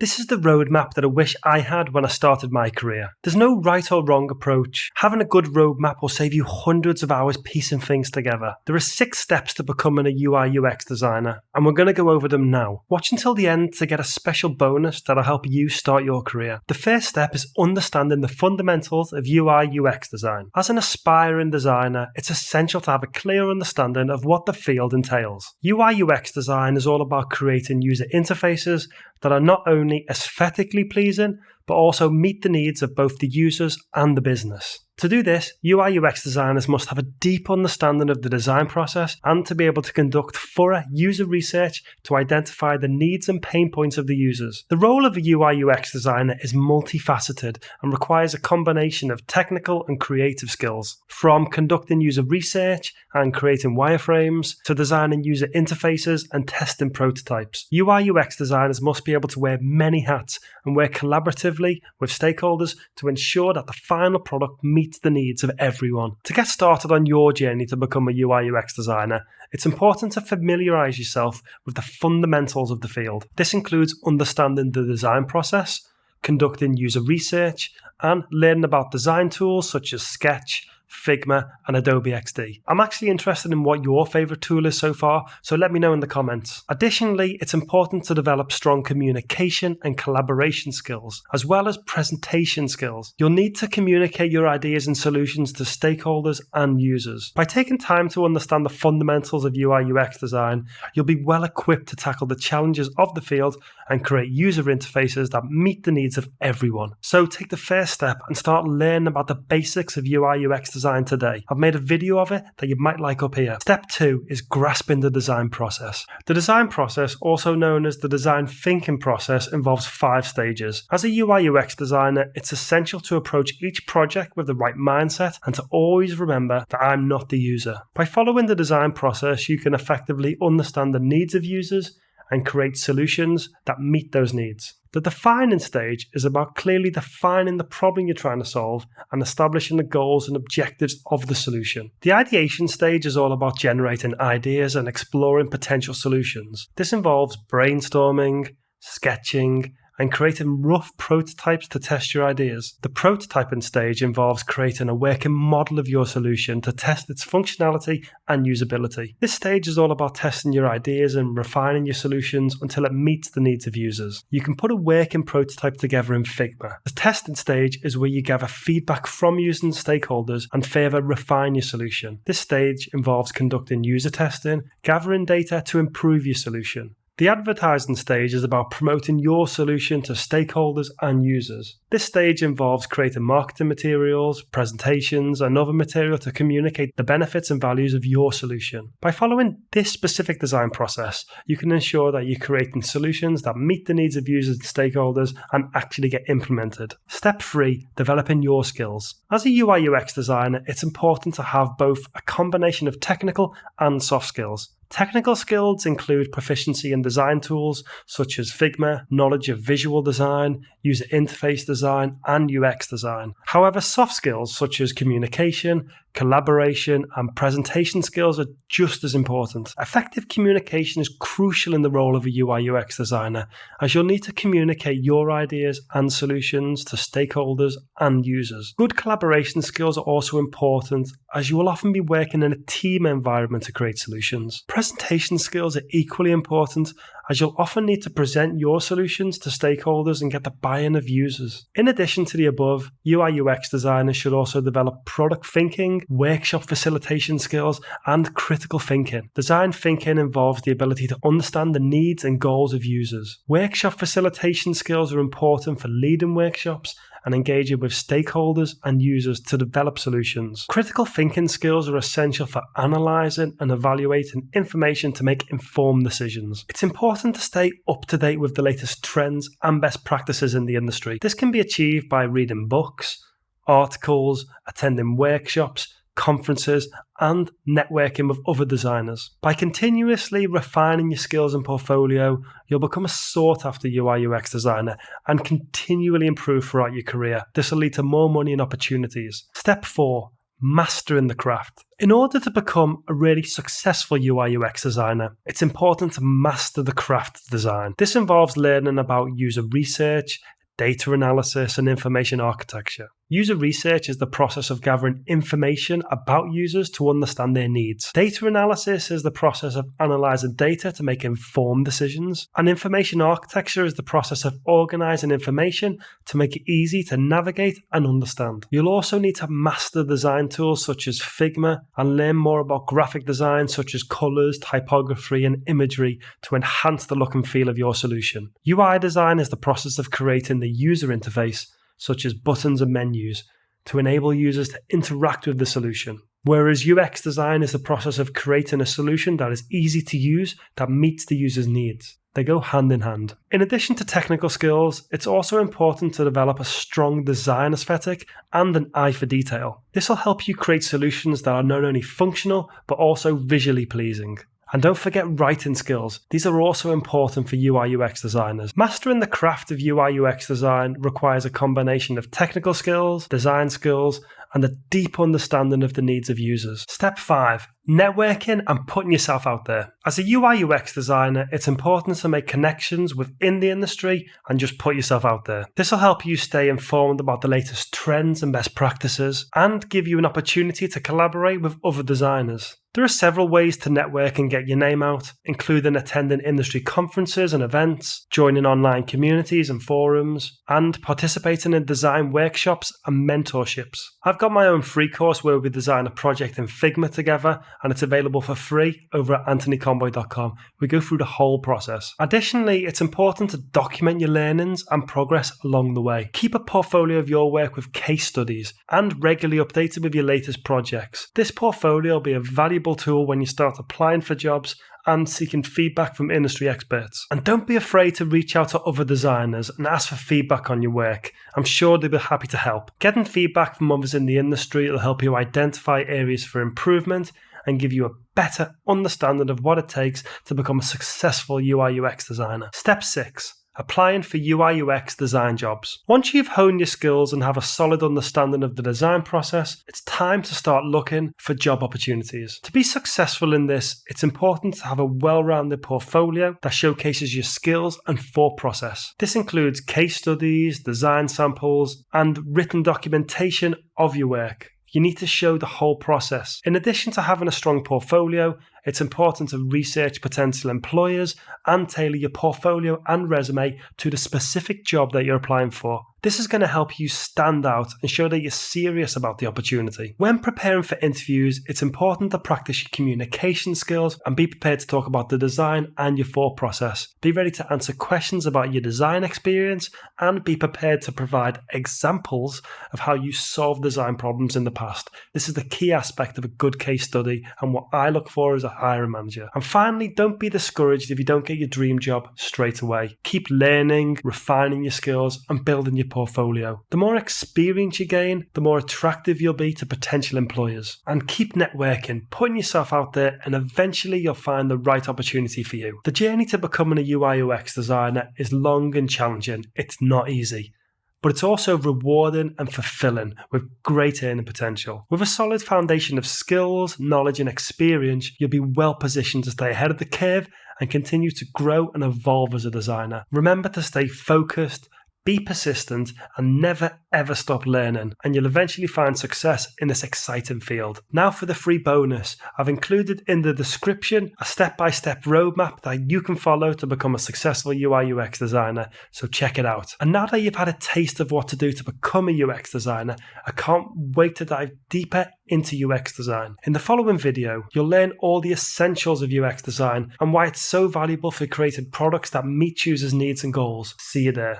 This is the roadmap that I wish I had when I started my career. There's no right or wrong approach. Having a good roadmap will save you hundreds of hours piecing things together. There are six steps to becoming a UI UX designer, and we're going to go over them now. Watch until the end to get a special bonus that'll help you start your career. The first step is understanding the fundamentals of UI UX design. As an aspiring designer, it's essential to have a clear understanding of what the field entails. UI UX design is all about creating user interfaces that are not only aesthetically pleasing, but also meet the needs of both the users and the business. To do this, UI UX designers must have a deep understanding of the design process and to be able to conduct thorough user research to identify the needs and pain points of the users. The role of a UI UX designer is multifaceted and requires a combination of technical and creative skills, from conducting user research and creating wireframes to designing user interfaces and testing prototypes. UI UX designers must be able to wear many hats and work collaboratively with stakeholders to ensure that the final product meets meet the needs of everyone. To get started on your journey to become a UI UX designer, it's important to familiarize yourself with the fundamentals of the field. This includes understanding the design process, conducting user research, and learning about design tools such as Sketch, Figma, and Adobe XD. I'm actually interested in what your favorite tool is so far, so let me know in the comments. Additionally, it's important to develop strong communication and collaboration skills, as well as presentation skills. You'll need to communicate your ideas and solutions to stakeholders and users. By taking time to understand the fundamentals of UI UX design, you'll be well equipped to tackle the challenges of the field and create user interfaces that meet the needs of everyone. So take the first step and start learning about the basics of UI UX design today. I've made a video of it that you might like up here. Step two is grasping the design process. The design process, also known as the design thinking process, involves five stages. As a UI UX designer, it's essential to approach each project with the right mindset and to always remember that I'm not the user. By following the design process, you can effectively understand the needs of users and create solutions that meet those needs. The defining stage is about clearly defining the problem you're trying to solve and establishing the goals and objectives of the solution. The ideation stage is all about generating ideas and exploring potential solutions. This involves brainstorming, sketching, and creating rough prototypes to test your ideas. The prototyping stage involves creating a working model of your solution to test its functionality and usability. This stage is all about testing your ideas and refining your solutions until it meets the needs of users. You can put a working prototype together in Figma. The testing stage is where you gather feedback from users and stakeholders and further refine your solution. This stage involves conducting user testing, gathering data to improve your solution. The advertising stage is about promoting your solution to stakeholders and users. This stage involves creating marketing materials, presentations, and other material to communicate the benefits and values of your solution. By following this specific design process, you can ensure that you're creating solutions that meet the needs of users and stakeholders and actually get implemented. Step 3 Developing your skills. As a UI UX designer, it's important to have both a combination of technical and soft skills. Technical skills include proficiency in design tools such as Figma, knowledge of visual design, user interface design, and UX design. However, soft skills such as communication, collaboration, and presentation skills are just as important. Effective communication is crucial in the role of a UI UX designer, as you'll need to communicate your ideas and solutions to stakeholders and users. Good collaboration skills are also important, as you will often be working in a team environment to create solutions. Presentation skills are equally important, as you'll often need to present your solutions to stakeholders and get the buy in of users. In addition to the above, UI UX designers should also develop product thinking, workshop facilitation skills, and critical thinking. Design thinking involves the ability to understand the needs and goals of users. Workshop facilitation skills are important for leading workshops and engaging with stakeholders and users to develop solutions. Critical thinking skills are essential for analysing and evaluating information to make informed decisions. It's important to stay up to date with the latest trends and best practices in the industry. This can be achieved by reading books, articles, attending workshops, conferences, and networking with other designers. By continuously refining your skills and portfolio, you'll become a sought after UI UX designer and continually improve throughout your career. This will lead to more money and opportunities. Step 4 mastering the craft. In order to become a really successful UI UX designer, it's important to master the craft design. This involves learning about user research, data analysis, and information architecture. User research is the process of gathering information about users to understand their needs. Data analysis is the process of analyzing data to make informed decisions. And information architecture is the process of organizing information to make it easy to navigate and understand. You'll also need to master design tools such as Figma and learn more about graphic design such as colors, typography, and imagery to enhance the look and feel of your solution. UI design is the process of creating the user interface such as buttons and menus, to enable users to interact with the solution. Whereas UX design is the process of creating a solution that is easy to use that meets the user's needs. They go hand in hand. In addition to technical skills, it's also important to develop a strong design aesthetic and an eye for detail. This will help you create solutions that are not only functional but also visually pleasing. And don't forget writing skills. These are also important for UI UX designers. Mastering the craft of UI UX design requires a combination of technical skills, design skills, and a deep understanding of the needs of users. Step 5 Networking and putting yourself out there. As a UI UX designer, it's important to make connections within the industry and just put yourself out there. This will help you stay informed about the latest trends and best practices and give you an opportunity to collaborate with other designers. There are several ways to network and get your name out, including attending industry conferences and events, joining online communities and forums, and participating in design workshops and mentorships. I've got my own free course where we design a project in Figma together, and it's available for free over at anthonyconboy.com. We go through the whole process. Additionally, it's important to document your learnings and progress along the way. Keep a portfolio of your work with case studies and regularly updated with your latest projects. This portfolio will be a valuable valuable tool when you start applying for jobs and seeking feedback from industry experts. And don't be afraid to reach out to other designers and ask for feedback on your work. I'm sure they'll be happy to help. Getting feedback from others in the industry will help you identify areas for improvement and give you a better understanding of what it takes to become a successful UI UX designer. Step 6 applying for UI UX design jobs. Once you've honed your skills and have a solid understanding of the design process, it's time to start looking for job opportunities. To be successful in this, it's important to have a well rounded portfolio that showcases your skills and thought process. This includes case studies, design samples, and written documentation of your work. You need to show the whole process. In addition to having a strong portfolio, it's important to research potential employers and tailor your portfolio and resume to the specific job that you're applying for. This is going to help you stand out and show that you're serious about the opportunity. When preparing for interviews, it's important to practice your communication skills and be prepared to talk about the design and your thought process. Be ready to answer questions about your design experience and be prepared to provide examples of how you solved design problems in the past. This is the key aspect of a good case study and what I look for as a hiring manager. And finally, don't be discouraged if you don't get your dream job straight away. Keep learning, refining your skills, and building your portfolio. The more experience you gain, the more attractive you'll be to potential employers. And keep networking, putting yourself out there, and eventually you'll find the right opportunity for you. The journey to becoming a UI UX designer is long and challenging. It's not easy but it's also rewarding and fulfilling with great earning potential. With a solid foundation of skills, knowledge, and experience, you'll be well positioned to stay ahead of the curve and continue to grow and evolve as a designer. Remember to stay focused, be persistent and never ever stop learning, and you'll eventually find success in this exciting field. Now, for the free bonus, I've included in the description a step by step roadmap that you can follow to become a successful UI UX designer, so check it out. And now that you've had a taste of what to do to become a UX designer, I can't wait to dive deeper into UX design. In the following video, you'll learn all the essentials of UX design and why it's so valuable for creating products that meet users' needs and goals. See you there.